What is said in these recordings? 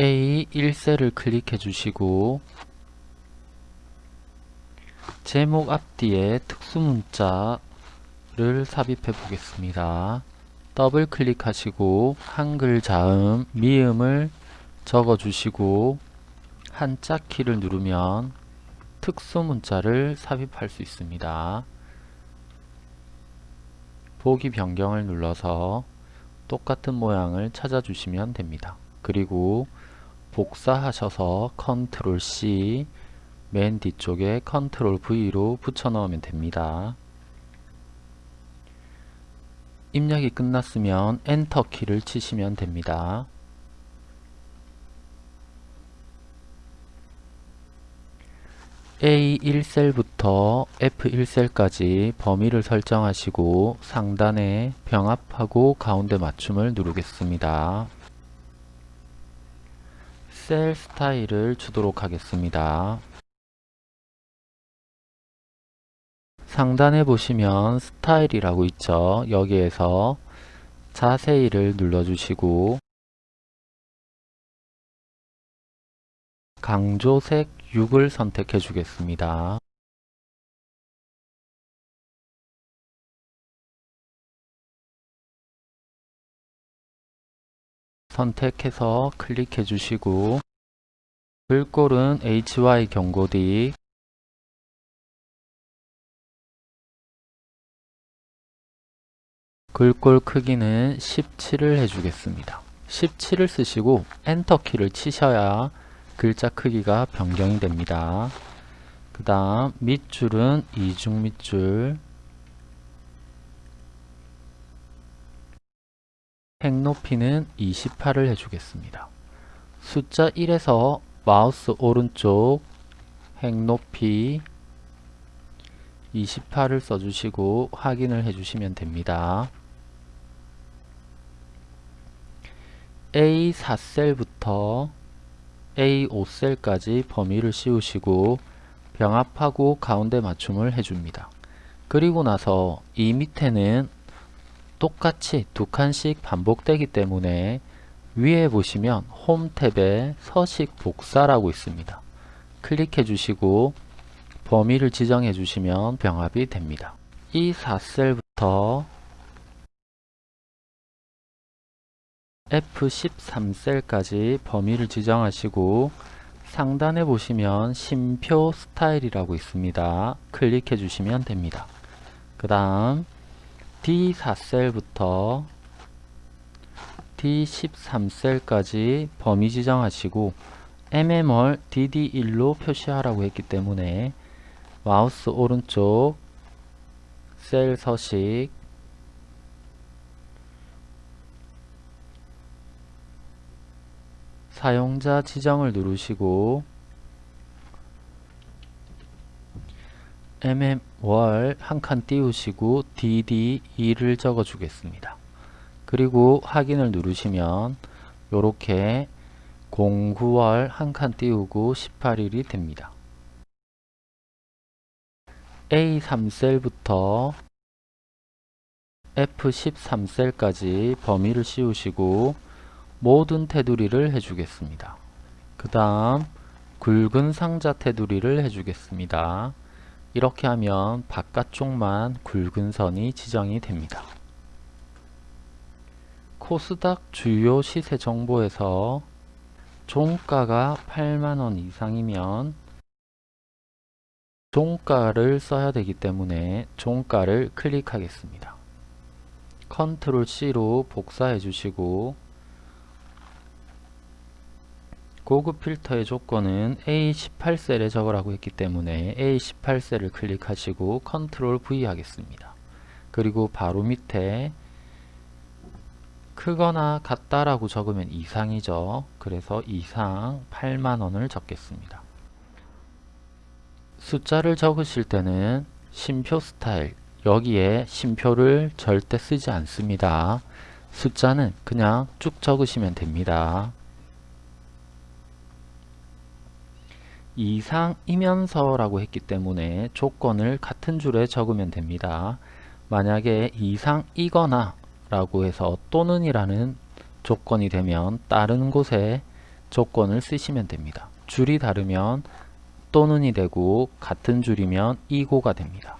A1셀을 클릭해 주시고 제목 앞뒤에 특수문자를 삽입해 보겠습니다. 더블 클릭하시고 한글 자음, 미음을 적어 주시고 한자 키를 누르면 특수문자를 삽입할 수 있습니다. 보기 변경을 눌러서 똑같은 모양을 찾아주시면 됩니다. 그리고 복사하셔서 control C 맨 뒤쪽에 control V로 붙여 넣으면 됩니다. 입력이 끝났으면 엔터 키를 치시면 됩니다. A1셀부터 F1셀까지 범위를 설정하시고 상단에 병합하고 가운데 맞춤을 누르겠습니다. 셀 스타일을 주도록 하겠습니다. 상단에 보시면 스타일이라고 있죠. 여기에서 자세히를 눌러주시고 강조색 6을 선택해 주겠습니다. 선택해서 클릭해 주시고 글꼴은 HY 경고딕 글꼴 크기는 17을 해주겠습니다. 17을 쓰시고 엔터 키를 치셔야 글자 크기가 변경이 됩니다. 그 다음 밑줄은 이중 밑줄 행 높이는 28을 해주겠습니다. 숫자 1에서 마우스 오른쪽 행 높이 28을 써주시고 확인을 해주시면 됩니다. A4셀부터 A5셀까지 범위를 씌우시고 병합하고 가운데 맞춤을 해줍니다. 그리고 나서 이 밑에는 똑같이 두 칸씩 반복되기 때문에 위에 보시면 홈 탭에 서식 복사라고 있습니다. 클릭해 주시고 범위를 지정해 주시면 병합이 됩니다. 이 4셀부터 F13셀까지 범위를 지정하시고 상단에 보시면 심표 스타일이라고 있습니다. 클릭해 주시면 됩니다. 그 다음 D4셀부터 D13셀까지 범위 지정하시고 MMR DD1로 표시하라고 했기 때문에 마우스 오른쪽 셀 서식 사용자 지정을 누르시고 mm월 한 칸 띄우시고 dd2를 적어 주겠습니다. 그리고 확인을 누르시면 이렇게 09월 한 칸 띄우고 18일이 됩니다. A3셀부터 F13셀까지 범위를 씌우시고 모든 테두리를 해주겠습니다. 그 다음 굵은 상자 테두리를 해주겠습니다. 이렇게 하면 바깥쪽만 굵은 선이 지정이 됩니다. 코스닥 주요 시세 정보에서 종가가 8만원 이상이면 종가를 써야 되기 때문에 종가를 클릭하겠습니다. 컨트롤 C로 복사해 주시고 고급 필터의 조건은 A18셀에 적으라고 했기 때문에 A18셀을 클릭하시고 컨트롤 V 하겠습니다. 그리고 바로 밑에 크거나 같다라고 적으면 이상이죠. 그래서 이상 8만원을 적겠습니다. 숫자를 적으실 때는 심표 스타일 여기에 심표를 절대 쓰지 않습니다. 숫자는 그냥 쭉 적으시면 됩니다. 이상이면서라고 했기 때문에 조건을 같은 줄에 적으면 됩니다. 만약에 이상이거나 라고 해서 또는 이라는 조건이 되면 다른 곳에 조건을 쓰시면 됩니다. 줄이 다르면 또는이 되고 같은 줄이면 이고가 됩니다.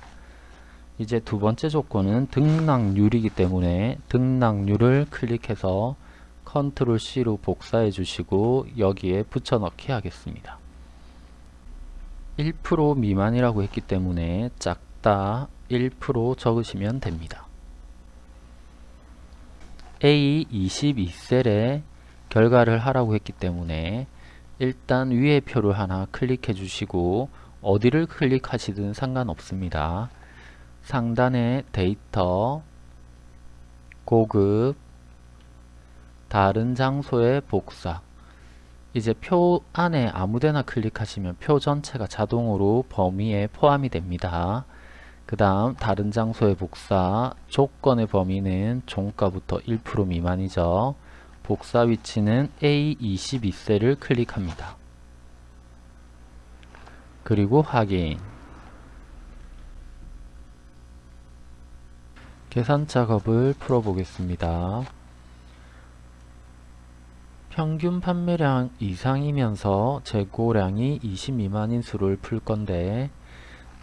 이제 두 번째 조건은 등락률이기 때문에 등락률을 클릭해서 컨트롤 C로 복사해 주시고 여기에 붙여넣기 하겠습니다. 1% 미만이라고 했기 때문에 작다 1% 적으시면 됩니다. A22셀에 결과를 하라고 했기 때문에 일단 위에 표를 하나 클릭해 주시고 어디를 클릭하시든 상관없습니다. 상단에 데이터, 고급, 다른 장소의 복사 이제 표 안에 아무데나 클릭하시면 표 전체가 자동으로 범위에 포함이 됩니다. 그 다음 다른 장소의 복사 조건의 범위는 종가부터 1% 미만이죠. 복사 위치는 A22셀을 클릭합니다. 그리고 확인 계산 작업을 풀어보겠습니다. 평균 판매량 이상이면서 재고량이 20 미만인 수를 풀 건데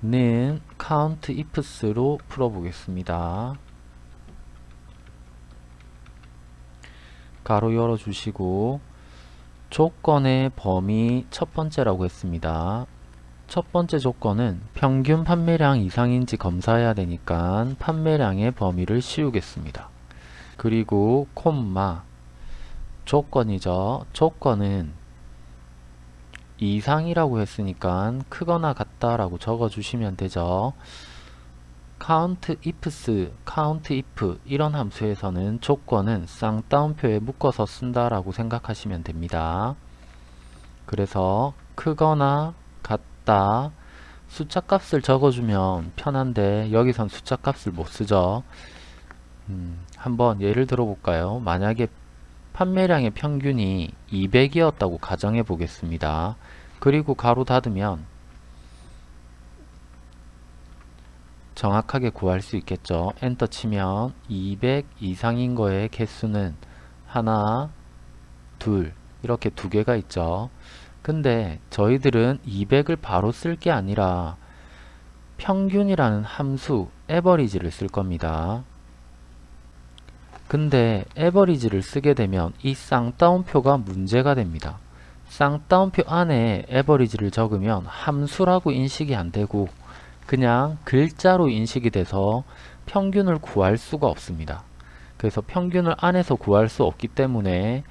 는 count ifs로 풀어보겠습니다. 가로 열어주시고 조건의 범위 첫 번째라고 했습니다. 첫 번째 조건은 평균 판매량 이상인지 검사해야 되니까 판매량의 범위를 씌우겠습니다. 그리고 콤마 조건이죠. 조건은 이상이라고 했으니까 크거나 같다라고 적어주시면 되죠. count ifs, count if 이런 함수에서는 조건은 쌍따옴표에 묶어서 쓴다라고 생각하시면 됩니다. 그래서 크거나 같다 숫자 값을 적어주면 편한데 여기선 숫자 값을 못 쓰죠. 음, 한번 예를 들어 볼까요? 만약에 판매량의 평균이 200이었다고 가정해 보겠습니다. 그리고 가로 닫으면 정확하게 구할 수 있겠죠. 엔터 치면 200 이상인 거의 개수는 하나, 둘 이렇게 두 개가 있죠. 근데 저희들은 200을 바로 쓸 게 아니라 평균이라는 함수 에버리지를 쓸 겁니다. 근데 에버리지를 쓰게 되면 이 쌍따옴표가 문제가 됩니다. 쌍따옴표 안에 에버리지를 적으면 함수라고 인식이 안되고 그냥 글자로 인식이 돼서 평균을 구할 수가 없습니다. 그래서 평균을 안에서 구할 수 없기 때문에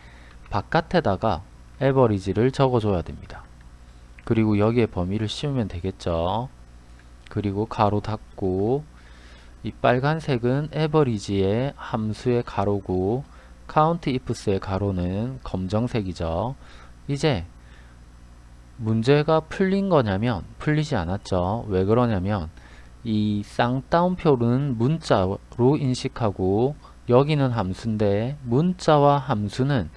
바깥에다가 에버리지를 적어줘야 됩니다. 그리고 여기에 범위를 씌우면 되겠죠. 그리고 가로 닫고 이 빨간색은 에버리지의 함수의 가로고 count ifs의 가로는 검정색이죠. 이제 문제가 풀린 거냐면 풀리지 않았죠. 왜 그러냐면 이 쌍따옴표는 문자로 인식하고 여기는 함수인데 문자와 함수는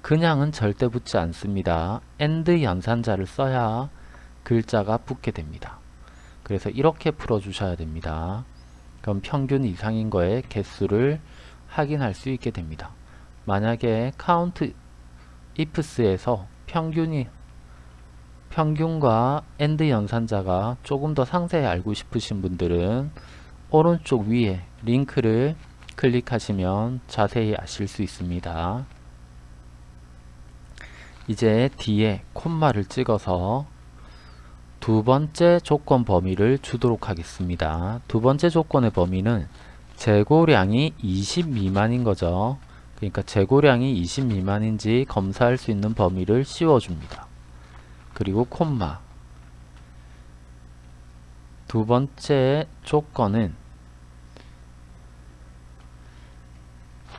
그냥은 절대 붙지 않습니다. AND 연산자를 써야 글자가 붙게 됩니다. 그래서 이렇게 풀어주셔야 됩니다. 그럼 평균 이상인 거의 개수를 확인할 수 있게 됩니다. 만약에 count ifs에서 평균이 평균과 AND 연산자가 조금 더 상세히 알고 싶으신 분들은 오른쪽 위에 링크를 클릭하시면 자세히 아실 수 있습니다. 이제 뒤에 콤마를 찍어서 두 번째 조건 범위를 주도록 하겠습니다. 두 번째 조건의 범위는 재고량이 20 미만인 거죠. 그러니까 재고량이 20 미만인지 검사할 수 있는 범위를 씌워줍니다. 그리고 콤마 두 번째 조건은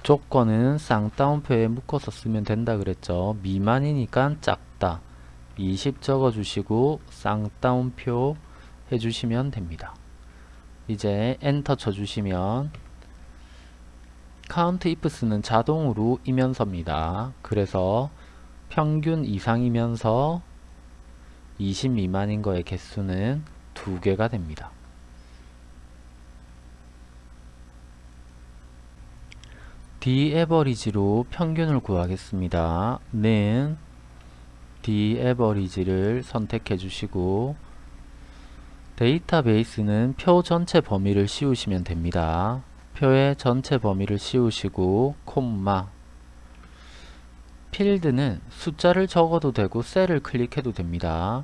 조건은 쌍따옴표에 묶어서 쓰면 된다 그랬죠. 미만이니까 작다. 20 적어주시고 쌍따옴표 해주시면 됩니다. 이제 엔터 쳐주시면 count ifs는 자동으로 이면서입니다. 그래서 평균 이상이면서 20 미만인 거의 개수는 두 개가 됩니다. d 에버리지로 평균을 구하겠습니다. 는 D average를 선택해 주시고 데이터베이스는 표 전체 범위를 씌우시면 됩니다. 표의 전체 범위를 씌우시고 콤마 필드는 숫자를 적어도 되고 셀을 클릭해도 됩니다.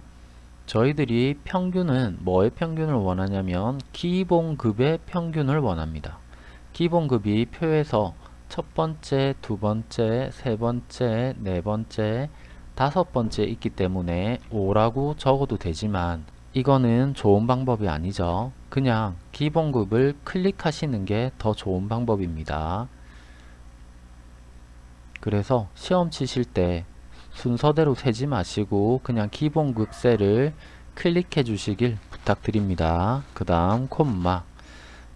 저희들이 평균은 뭐의 평균을 원하냐면 기본급의 평균을 원합니다. 기본급이 표에서 첫 번째, 두 번째, 세 번째, 네 번째, 다섯 번째 있기 때문에 5라고 적어도 되지만 이거는 좋은 방법이 아니죠. 그냥 기본급을 클릭하시는 게 더 좋은 방법입니다. 그래서 시험 치실 때 순서대로 세지 마시고 그냥 기본급 셀을 클릭해 주시길 부탁드립니다. 그 다음 콤마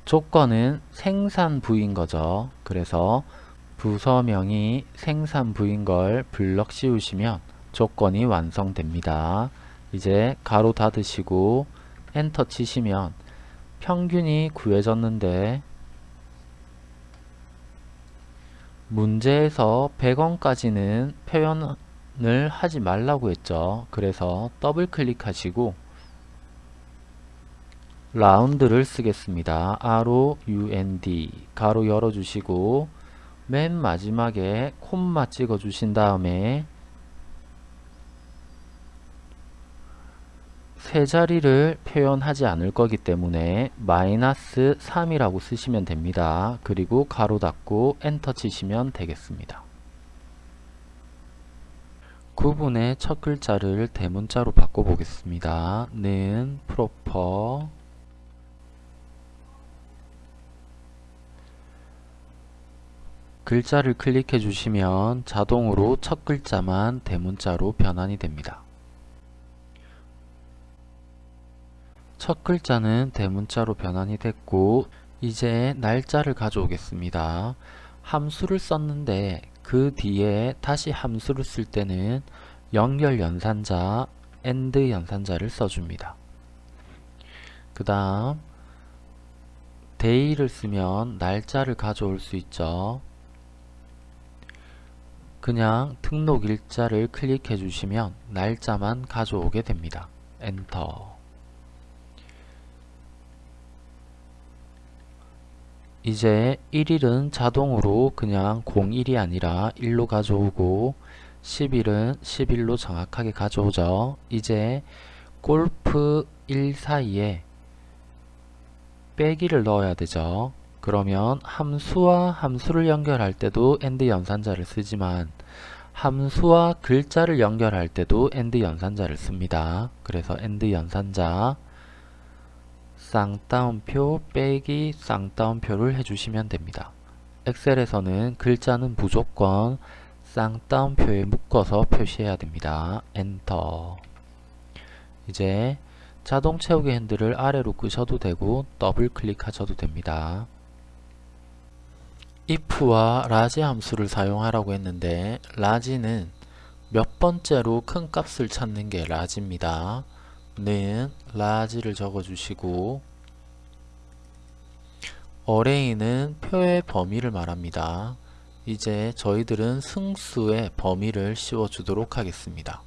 조건은 생산 부인 거죠. 그래서 부서명이 생산 부인 걸 블럭 씌우시면 조건이 완성됩니다. 이제 가로 닫으시고 엔터 치시면 평균이 구해졌는데 문제에서 100원까지는 표현을 하지 말라고 했죠. 그래서 더블 클릭하시고 ROUND를 쓰겠습니다. ROUND 괄호 열어주시고 맨 마지막에 콤마 찍어 주신 다음에 세 자리를 표현하지 않을 거기 때문에 마이너스 3이라고 쓰시면 됩니다. 그리고 괄호 닫고 엔터 치시면 되겠습니다. 구분의 첫 글자를 대문자로 바꿔보겠습니다. 는 프로퍼 글자를 클릭해 주시면 자동으로 첫 글자만 대문자로 변환이 됩니다. 첫 글자는 대문자로 변환이 됐고 이제 날짜를 가져오겠습니다. 함수를 썼는데 그 뒤에 다시 함수를 쓸 때는 연결 연산자, AND 연산자를 써줍니다. 그 다음 day를 쓰면 날짜를 가져올 수 있죠. 그냥 등록 일자를 클릭해 주시면 날짜만 가져오게 됩니다. 엔터 이제 1일은 자동으로 그냥 01이 아니라 1로 가져오고 10일은 11로 정확하게 가져오죠. 이제 골프 1 사이에 빼기를 넣어야 되죠. 그러면 함수와 함수를 연결할 때도 AND 연산자를 쓰지만 함수와 글자를 연결할 때도 AND 연산자를 씁니다. 그래서 AND 연산자 쌍따옴표 빼기 쌍따옴표를 해주시면 됩니다. 엑셀에서는 글자는 무조건 쌍따옴표에 묶어서 표시해야 됩니다. 엔터 이제 자동 채우기 핸들을 아래로 끄셔도 되고 더블 클릭하셔도 됩니다. if와 LARGE 함수를 사용하라고 했는데 LARGE는 몇 번째로 큰 값을 찾는 게 LARGE입니다. 는 라지를 적어주시고 어레이는 표의 범위를 말합니다. 이제 저희들은 승수의 범위를 씌워주도록 하겠습니다.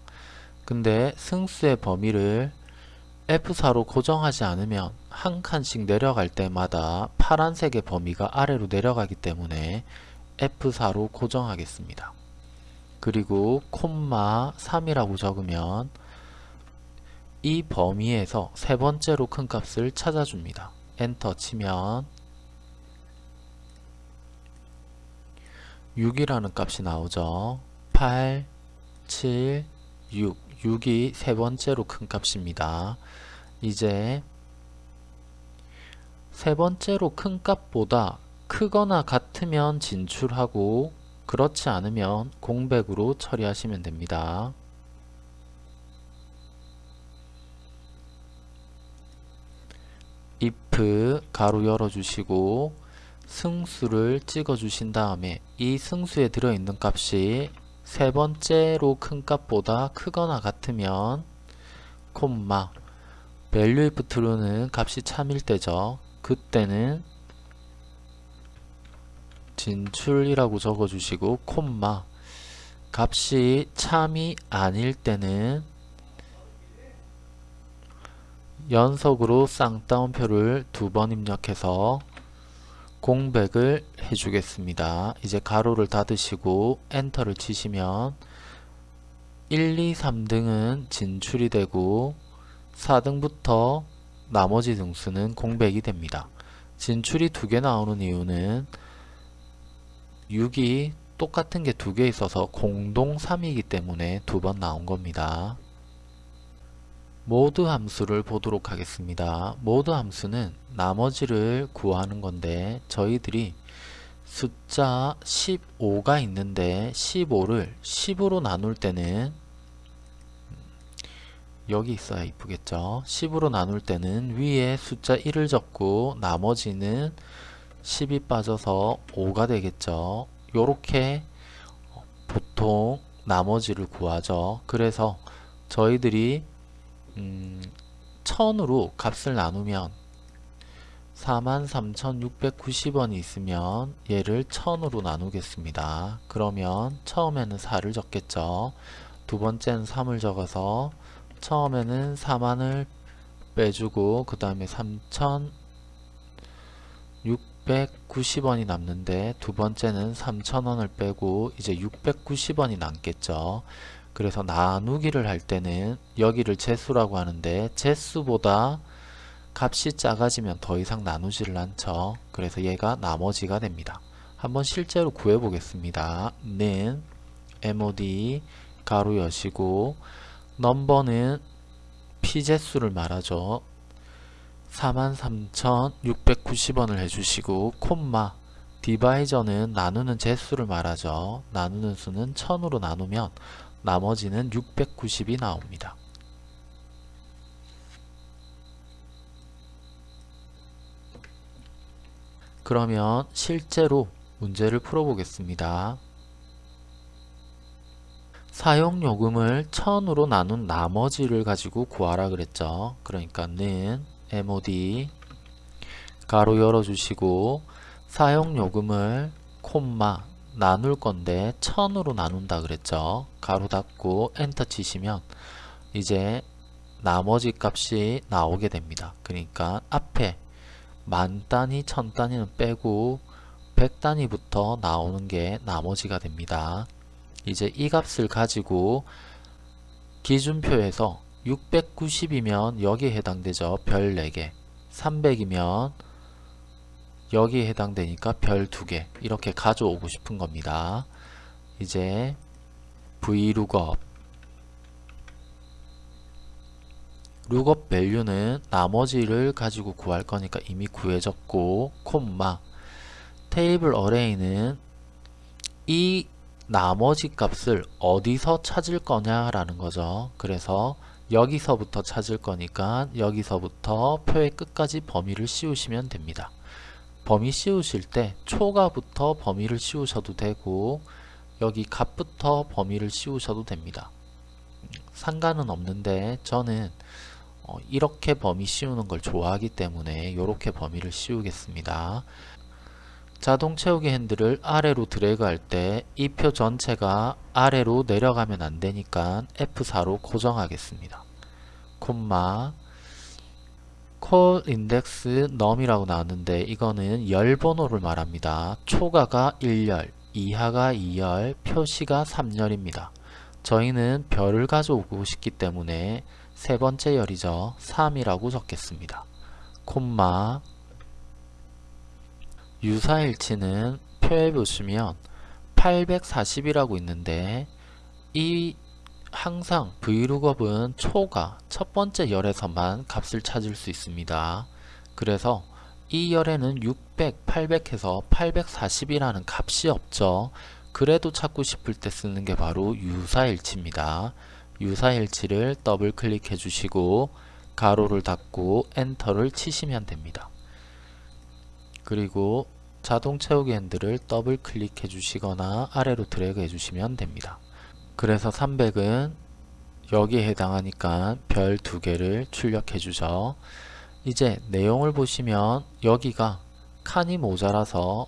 근데 승수의 범위를 F4로 고정하지 않으면 한 칸씩 내려갈 때마다 파란색의 범위가 아래로 내려가기 때문에 F4로 고정하겠습니다. 그리고 콤마 3이라고 적으면 이 범위에서 세 번째로 큰 값을 찾아줍니다. 엔터 치면 6이라는 값이 나오죠. 8, 7, 6 6이 세 번째로 큰 값입니다. 이제 세 번째로 큰 값보다 크거나 같으면 진출하고 그렇지 않으면 공백으로 처리하시면 됩니다. If 가로 열어주시고 승수를 찍어 주신 다음에 이 승수에 들어있는 값이 세 번째로 큰 값보다 크거나 같으면 콤마 value if true는 값이 참일 때죠. 그때는 진출이라고 적어주시고 콤마 값이 참이 아닐 때는 연속으로 쌍따옴표를 두 번 입력해서 공백을 해주겠습니다. 이제 가로를 닫으시고 엔터를 치시면 1, 2, 3등은 진출이 되고 4등부터 나머지 등수는 공백이 됩니다. 진출이 두 개 나오는 이유는 6이 똑같은 게 두 개 있어서 공동 3이기 때문에 두 번 나온 겁니다. 모드 함수를 보도록 하겠습니다. 모드 함수는 나머지를 구하는 건데 저희들이 숫자 15가 있는데 15를 10으로 나눌 때는 여기 있어야 이쁘겠죠? 10으로 나눌 때는 위에 숫자 1을 적고 나머지는 10이 빠져서 5가 되겠죠? 요렇게 보통 나머지를 구하죠. 그래서 저희들이 음, 1000으로 값을 나누면 43,690원이 있으면 얘를 1000으로 나누겠습니다. 그러면 처음에는 4를 적겠죠. 두 번째는 3을 적어서 처음에는 4만을 빼주고 그 다음에 3,690원이 남는데 두 번째는 3,000원을 빼고 이제 690원이 남겠죠. 그래서 나누기를 할 때는 여기를 제수라고 하는데 제수보다 값이 작아지면 더 이상 나누지를 않죠. 그래서 얘가 나머지가 됩니다. 한번 실제로 구해 보겠습니다. 는 mod 가로 여시고 넘버는 피제수를 말하죠. 43,690원을 해주시고 콤마 디바이저는 나누는 제수를 말하죠. 나누는 수는 1000으로 나누면 나머지는 690이 나옵니다. 그러면 실제로 문제를 풀어보겠습니다. 사용요금을 1000으로 나눈 나머지를 가지고 구하라 그랬죠. 그러니까 는 mod 가로 열어주시고 사용요금을 콤마 나눌 건데 1000으로 나눈다 그랬죠. 가로 닫고 엔터 치시면 이제 나머지 값이 나오게 됩니다. 그러니까 앞에 만 단위, 천 단위는 빼고 100 단위부터 나오는 게 나머지가 됩니다. 이제 이 값을 가지고 기준표에서 690이면 여기에 해당되죠. 별 4개 300이면 여기에 해당되니까 별 2개 이렇게 가져오고 싶은 겁니다. 이제 vlookup 룩업 밸류는 나머지를 가지고 구할 거니까 이미 구해졌고 콤마. 테이블 어레이는 이 나머지 값을 어디서 찾을 거냐 라는 거죠. 그래서 여기서부터 찾을 거니까 여기서부터 표의 끝까지 범위를 씌우시면 됩니다 범위 씌우실 때 초가부터 범위를 씌우셔도 되고 여기 값부터 범위를 씌우셔도 됩니다 상관은 없는데 저는 어, 이렇게 범위 씌우는 걸 좋아하기 때문에 이렇게 범위를 씌우겠습니다. 자동 채우기 핸들을 아래로 드래그 할 때 이 표 전체가 아래로 내려가면 안되니까 F4로 고정하겠습니다. 콤마 콜 인덱스 num이라고 나왔는데 이거는 열 번호를 말합니다. 초가가 1열, 이하가 2열, 표시가 3열입니다. 저희는 별을 가져오고 싶기 때문에 세 번째 열이죠. 3이라고 적겠습니다. 콤마 유사일치는 표에 보시면 840이라고 있는데 이 항상 vlookup은 초가 첫 번째 열에서만 값을 찾을 수 있습니다. 그래서 이 열에는 600, 800 해서 840이라는 값이 없죠. 그래도 찾고 싶을 때 쓰는 게 바로 유사일치입니다. 유사일치를 더블 클릭해 주시고 괄호를 닫고 엔터를 치시면 됩니다. 그리고 자동 채우기 핸들을 더블 클릭해 주시거나 아래로 드래그 해 주시면 됩니다. 그래서 300은 여기에 해당하니까 별 두 개를 출력해 주죠. 이제 내용을 보시면 여기가 칸이 모자라서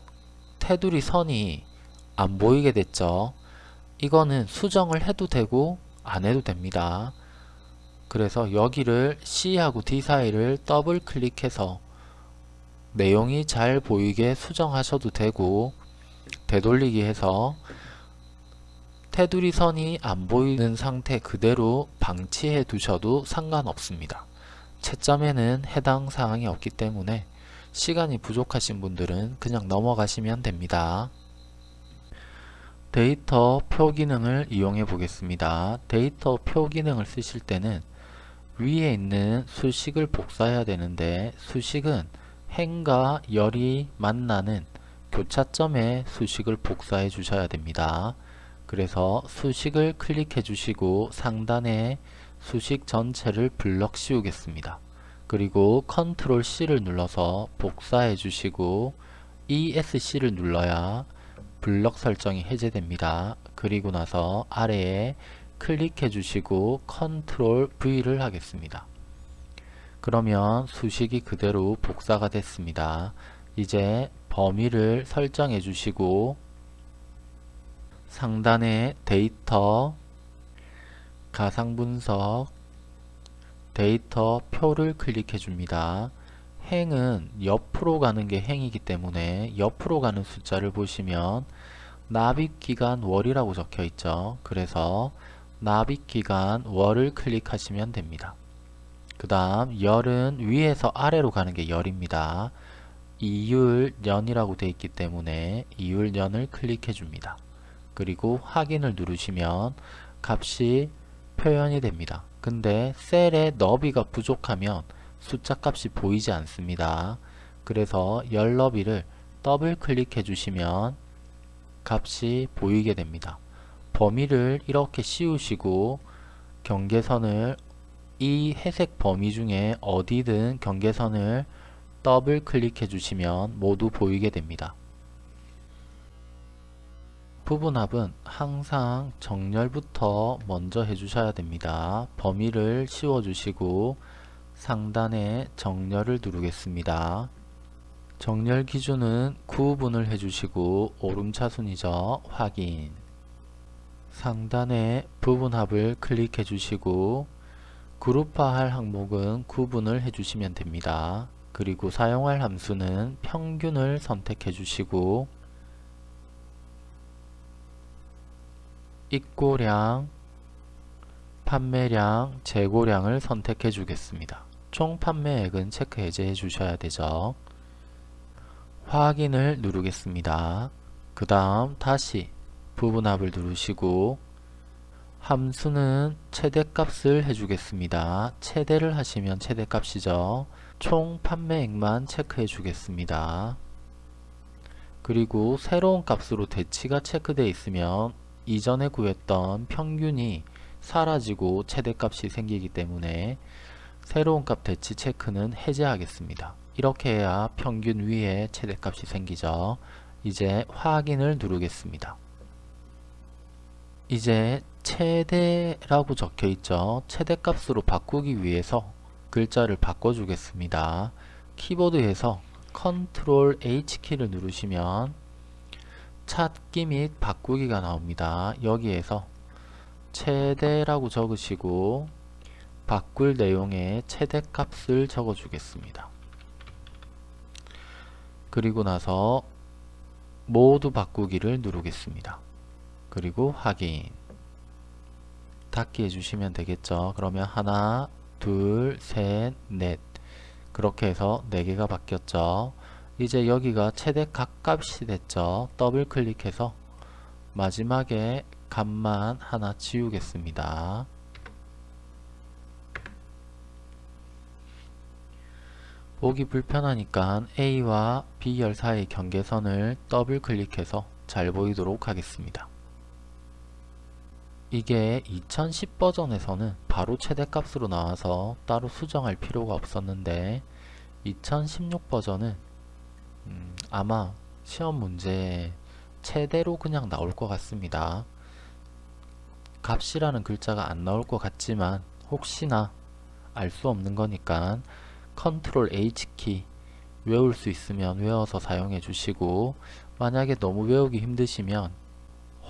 테두리 선이 안 보이게 됐죠. 이거는 수정을 해도 되고 안 해도 됩니다. 그래서 여기를 C하고 D 사이를 더블 클릭해서 내용이 잘 보이게 수정하셔도 되고 되돌리기 해서 테두리 선이 안 보이는 상태 그대로 방치해 두셔도 상관없습니다. 채점에는 해당 사항이 없기 때문에 시간이 부족하신 분들은 그냥 넘어가시면 됩니다. 데이터 표 기능을 이용해 보겠습니다. 데이터 표 기능을 쓰실 때는 위에 있는 수식을 복사해야 되는데 수식은 행과 열이 만나는 교차점의 수식을 복사해 주셔야 됩니다. 그래서 수식을 클릭해 주시고 상단에 수식 전체를 블럭 씌우겠습니다. 그리고 컨트롤 C를 눌러서 복사해 주시고 ESC를 눌러야 블럭 설정이 해제됩니다. 그리고 나서 아래에 클릭해 주시고 컨트롤 V를 하겠습니다. 그러면 수식이 그대로 복사가 됐습니다. 이제 범위를 설정해 주시고 상단에 데이터 가상분석 데이터 표를 클릭해 줍니다. 행은 옆으로 가는 게 행이기 때문에 옆으로 가는 숫자를 보시면 납입기간 월이라고 적혀 있죠. 그래서 납입기간 월을 클릭하시면 됩니다. 그 다음 열은 위에서 아래로 가는 게 열입니다. 이율 년이라고 되어 있기 때문에 이율 년을 클릭해 줍니다. 그리고 확인을 누르시면 값이 표현이 됩니다. 근데 셀의 너비가 부족하면 숫자 값이 보이지 않습니다. 그래서 열 너비를 더블 클릭해 주시면 값이 보이게 됩니다. 범위를 이렇게 씌우시고 경계선을 이 회색 범위 중에 어디든 경계선을 더블 클릭해 주시면 모두 보이게 됩니다. 부분합은 항상 정렬부터 먼저 해주셔야 됩니다. 범위를 씌워주시고 상단에 정렬을 누르겠습니다. 정렬 기준은 구분을 해주시고 오름차순이죠. 확인 상단에 부분합을 클릭해 주시고 그룹화할 항목은 구분을 해주시면 됩니다. 그리고 사용할 함수는 평균을 선택해 주시고 입고량, 판매량, 재고량을 선택해 주겠습니다. 총 판매액은 체크 해제해 주셔야 되죠. 확인을 누르겠습니다. 그 다음 다시 부분합을 누르시고 함수는 최대값을 해주겠습니다. 최대를 하시면 최대값이죠. 총 판매액만 체크해 주겠습니다. 그리고 새로운 값으로 대치가 체크되어 있으면 이전에 구했던 평균이 사라지고 최대값이 생기기 때문에 새로운 값 대치 체크는 해제하겠습니다. 이렇게 해야 평균 위에 최대값이 생기죠. 이제 확인을 누르겠습니다. 이제 최대라고 적혀 있죠. 최대값으로 바꾸기 위해서 글자를 바꿔주겠습니다. 키보드에서 컨트롤 H키를 누르시면 찾기 및 바꾸기가 나옵니다. 여기에서 최대라고 적으시고 바꿀 내용에 최대값을 적어주겠습니다. 그리고 나서 모두 바꾸기를 누르겠습니다. 그리고 확인 닫기 해주시면 되겠죠. 그러면 하나, 둘, 셋, 넷 그렇게 해서 4개가 바뀌었죠. 이제 여기가 최대 각값이 됐죠. 더블 클릭해서 마지막에 값만 하나 지우겠습니다. 보기 불편하니까 A와 B열 사이 경계선을 더블 클릭해서 잘 보이도록 하겠습니다. 이게 2010 버전에서는 바로 최대값으로 나와서 따로 수정할 필요가 없었는데 2016 버전은 음, 아마 시험 문제 최대로 그냥 나올 것 같습니다. 값이라는 글자가 안 나올 것 같지만 혹시나 알 수 없는 거니까 컨트롤 H키 외울 수 있으면 외워서 사용해 주시고 만약에 너무 외우기 힘드시면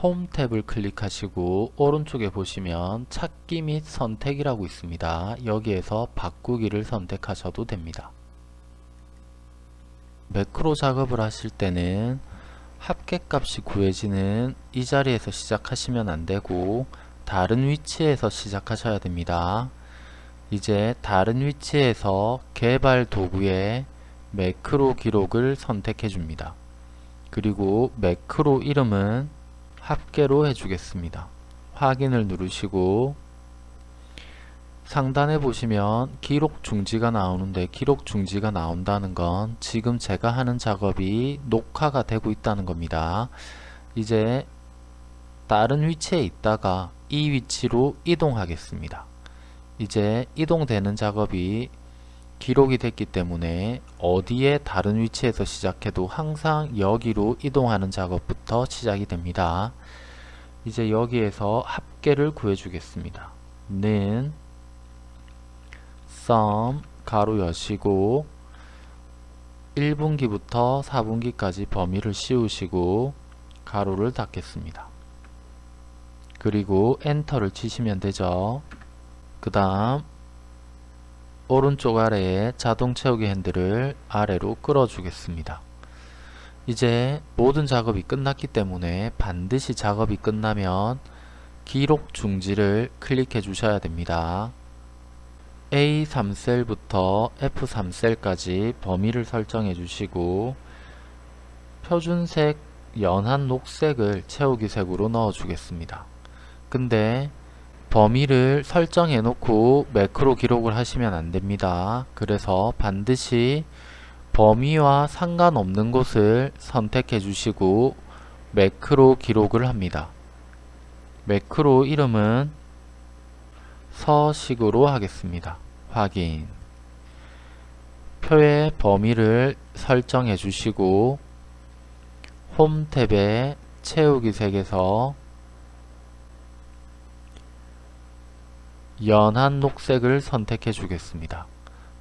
홈 탭을 클릭하시고 오른쪽에 보시면 찾기 및 선택이라고 있습니다. 여기에서 바꾸기를 선택하셔도 됩니다. 매크로 작업을 하실 때는 합계값이 구해지는 이 자리에서 시작하시면 안되고 다른 위치에서 시작하셔야 됩니다. 이제 다른 위치에서 개발 도구에 매크로 기록을 선택해 줍니다. 그리고 매크로 이름은 합계로 해주겠습니다. 확인을 누르시고 상단에 보시면 기록 중지가 나오는데 기록 중지가 나온다는 건 지금 제가 하는 작업이 녹화가 되고 있다는 겁니다. 이제 다른 위치에 있다가 이 위치로 이동하겠습니다. 이제 이동되는 작업이 기록이 됐기 때문에 어디에 다른 위치에서 시작해도 항상 여기로 이동하는 작업부터 시작이 됩니다. 이제 여기에서 합계를 구해 주겠습니다. 는 sum 가로 여시고 1분기부터 4분기까지 범위를 씌우시고 가로를 닫겠습니다. 그리고 엔터를 치시면 되죠. 그 다음 오른쪽 아래에 자동 채우기 핸들을 아래로 끌어 주겠습니다. 이제 모든 작업이 끝났기 때문에 반드시 작업이 끝나면 기록 중지를 클릭해 주셔야 됩니다. A3셀부터 F3셀까지 범위를 설정해 주시고 표준색 연한 녹색을 채우기 색으로 넣어 주겠습니다. 근데 범위를 설정해 놓고 매크로 기록을 하시면 안됩니다. 그래서 반드시 범위와 상관없는 곳을 선택해 주시고 매크로 기록을 합니다. 매크로 이름은 서식으로 하겠습니다. 확인 표의 범위를 설정해 주시고 홈 탭에 채우기 색에서 연한 녹색을 선택해 주겠습니다.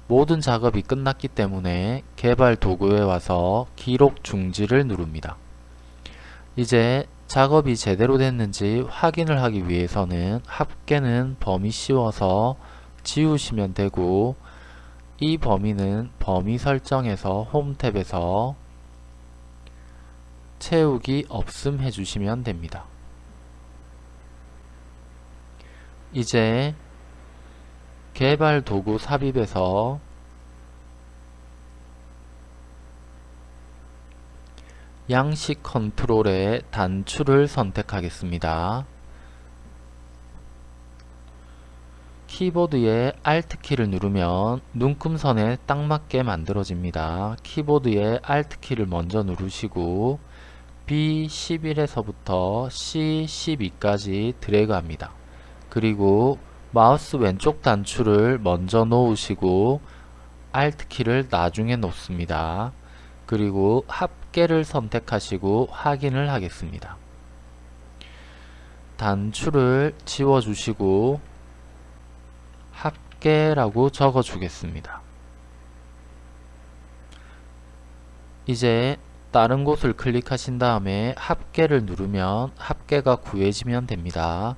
모든 작업이 끝났기 때문에 개발 도구에 와서 기록 중지를 누릅니다. 이제 작업이 제대로 됐는지 확인을 하기 위해서는 합계는 범위 씌워서 지우시면 되고 이 범위는 범위 설정에서 홈 탭에서 채우기 없음 해주시면 됩니다. 이제 개발 도구 삽입에서 양식 컨트롤의 단추를 선택하겠습니다. 키보드의 Alt키를 누르면 눈금선에 딱 맞게 만들어집니다. 키보드의 Alt키를 먼저 누르시고 B11에서부터 C12까지 드래그합니다. 그리고 마우스 왼쪽 단추를 먼저 놓으시고 Alt키를 나중에 놓습니다. 그리고 합 계를 선택하시고 확인을 하겠습니다. 단추를 지워주시고 합계라고 적어주겠습니다. 이제 다른 곳을 클릭하신 다음에 합계를 누르면 합계가 구해지면 됩니다.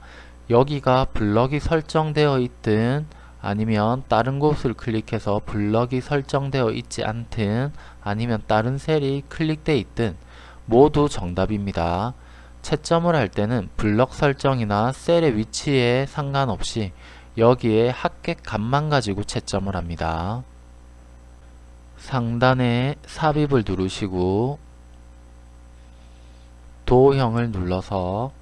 여기가 블럭이 설정되어 있든 아니면 다른 곳을 클릭해서 블럭이 설정되어 있지 않든 아니면 다른 셀이 클릭되어 있든 모두 정답입니다. 채점을 할 때는 블럭 설정이나 셀의 위치에 상관없이 여기에 합계 값만 가지고 채점을 합니다. 상단에 삽입을 누르시고 도형을 눌러서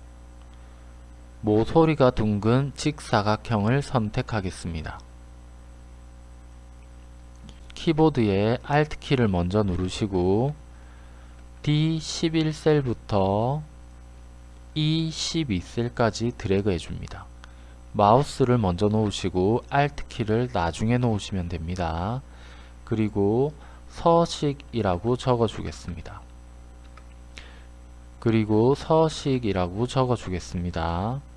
모서리가 둥근 직사각형을 선택하겠습니다. 키보드에 Alt키를 먼저 누르시고 D11셀부터 E12셀까지 드래그 해줍니다. 마우스를 먼저 놓으시고 Alt키를 나중에 놓으시면 됩니다. 그리고 서식이라고 적어주겠습니다. 그리고 서식이라고 적어주겠습니다.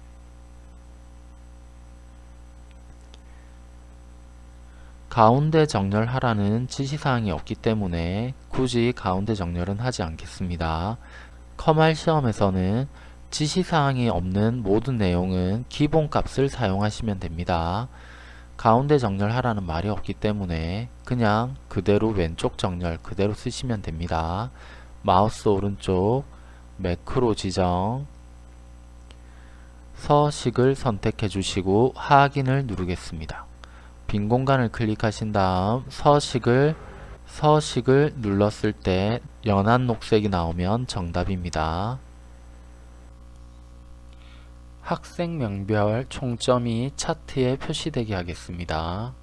가운데 정렬하라는 지시사항이 없기 때문에 굳이 가운데 정렬은 하지 않겠습니다. 커말 시험에서는 지시사항이 없는 모든 내용은 기본값을 사용하시면 됩니다. 가운데 정렬하라는 말이 없기 때문에 그냥 그대로 왼쪽 정렬 그대로 쓰시면 됩니다. 마우스 오른쪽 매크로 지정 서식을 선택해 주시고 확인을 누르겠습니다. 빈 공간을 클릭하신 다음 서식을 서식을 눌렀을 때 연한 녹색이 나오면 정답입니다. 학생 명별 총점이 차트에 표시되게 하겠습니다.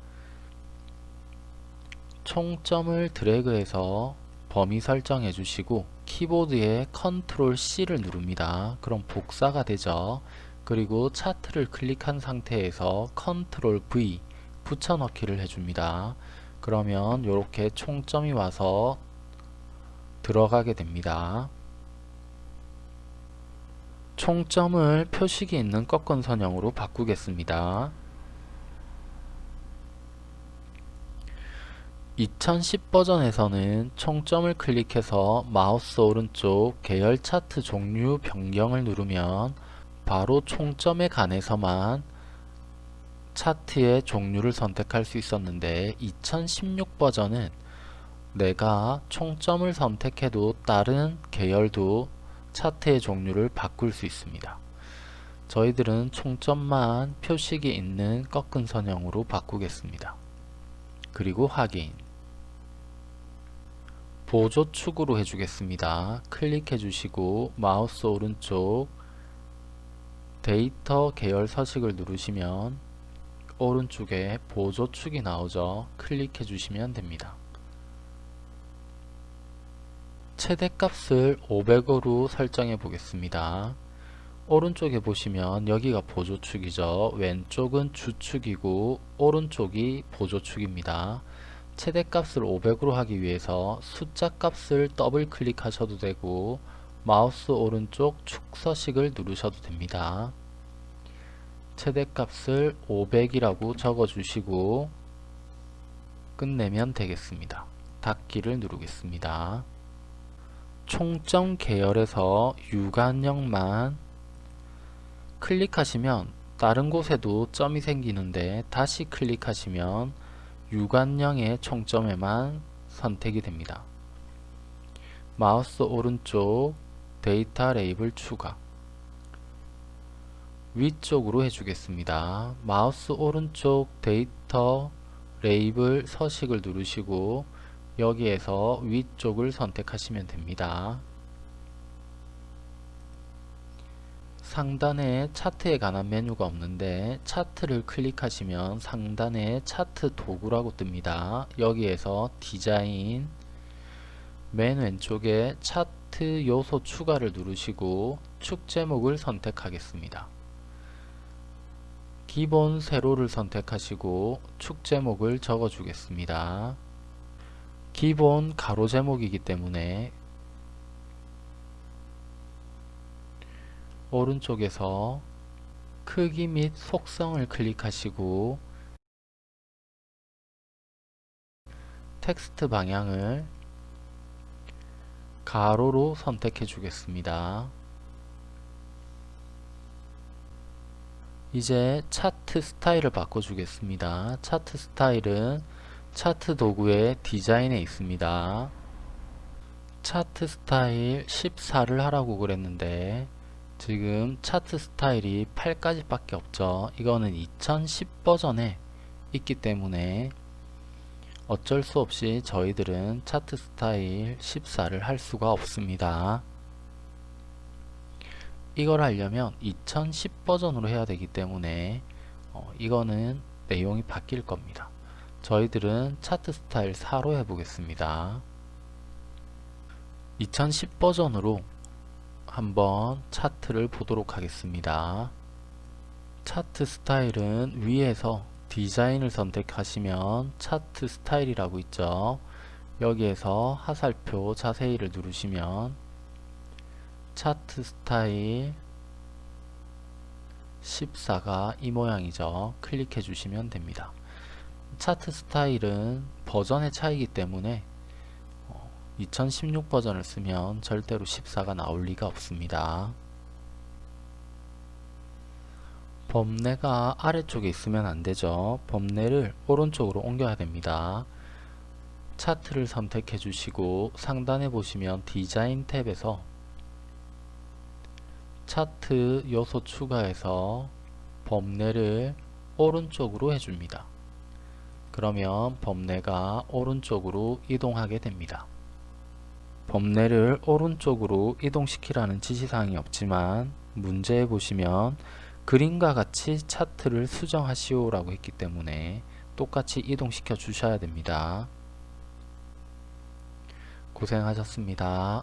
총점을 드래그해서 범위 설정해 주시고 키보드에 컨트롤 C를 누릅니다. 그럼 복사가 되죠. 그리고 차트를 클릭한 상태에서 컨트롤 V 붙여넣기를 해줍니다. 그러면 이렇게 총점이 와서 들어가게 됩니다. 총점을 표식이 있는 꺾은 선형으로 바꾸겠습니다. 2010 버전에서는 총점을 클릭해서 마우스 오른쪽 계열 차트 종류 변경을 누르면 바로 총점에 관해서만 차트의 종류를 선택할 수 있었는데 2016 버전은 내가 총점을 선택해도 다른 계열도 차트의 종류를 바꿀 수 있습니다. 저희들은 총점만 표식이 있는 꺾은 선형으로 바꾸겠습니다. 그리고 확인 보조축으로 해주겠습니다. 클릭해 주시고 마우스 오른쪽 데이터 계열 서식을 누르시면 오른쪽에 보조축이 나오죠. 클릭해 주시면 됩니다. 최대값을 500으로 설정해 보겠습니다. 오른쪽에 보시면 여기가 보조축이죠. 왼쪽은 주축이고 오른쪽이 보조축입니다. 최대값을 500으로 하기 위해서 숫자 값을 더블 클릭하셔도 되고 마우스 오른쪽 축서식을 누르셔도 됩니다. 최대값을 500이라고 적어주시고 끝내면 되겠습니다. 닫기를 누르겠습니다. 총점 계열에서 유관형만 클릭하시면 다른 곳에도 점이 생기는데 다시 클릭하시면 유관형의 총점에만 선택이 됩니다. 마우스 오른쪽 데이터 레이블 추가 위쪽으로 해주겠습니다. 마우스 오른쪽 데이터 레이블 서식을 누르시고 여기에서 위쪽을 선택하시면 됩니다. 상단에 차트에 관한 메뉴가 없는데 차트를 클릭하시면 상단에 차트 도구라고 뜹니다. 여기에서 디자인 맨 왼쪽에 차트 요소 추가를 누르시고 축 제목을 선택하겠습니다. 기본 세로를 선택하시고 축 제목을 적어 주겠습니다. 기본 가로 제목이기 때문에 오른쪽에서 크기 및 속성을 클릭하시고 텍스트 방향을 가로로 선택해 주겠습니다. 이제 차트 스타일을 바꿔주겠습니다. 차트 스타일은 차트 도구의 디자인에 있습니다. 차트 스타일 14를 하라고 그랬는데 지금 차트 스타일이 8까지 밖에 없죠. 이거는 2010 버전에 있기 때문에 어쩔 수 없이 저희들은 차트 스타일 14를 할 수가 없습니다. 이걸 하려면 2010 버전으로 해야 되기 때문에 어, 이거는 내용이 바뀔 겁니다. 저희들은 차트 스타일 4로 해보겠습니다. 2010 버전으로 한번 차트를 보도록 하겠습니다. 차트 스타일은 위에서 디자인을 선택하시면 차트 스타일이라고 있죠. 여기에서 하살표 자세히를 누르시면 차트 스타일 14가 이 모양이죠. 클릭해 주시면 됩니다. 차트 스타일은 버전의 차이기 때문에 2016 버전을 쓰면 절대로 14가 나올 리가 없습니다. 범례가 아래쪽에 있으면 안되죠. 범례를 오른쪽으로 옮겨야 됩니다. 차트를 선택해 주시고 상단에 보시면 디자인 탭에서 차트 요소 추가해서 범례를 오른쪽으로 해줍니다. 그러면 범례가 오른쪽으로 이동하게 됩니다. 범례를 오른쪽으로 이동시키라는 지시사항이 없지만 문제에 보시면 그림과 같이 차트를 수정하시오 라고 했기 때문에 똑같이 이동시켜 주셔야 됩니다. 고생하셨습니다.